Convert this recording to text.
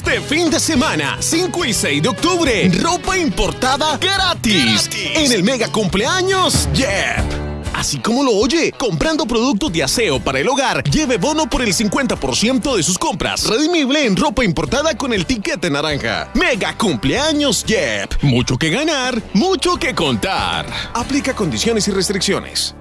Este fin de semana, 5 y 6 de octubre, ropa importada gratis, en el mega cumpleaños Yeah. Así como lo oye, comprando productos de aseo para el hogar, lleve bono por el 50% de sus compras. Redimible en ropa importada con el tiquete naranja. Mega cumpleaños Yep. Mucho que ganar, mucho que contar. Aplica condiciones y restricciones.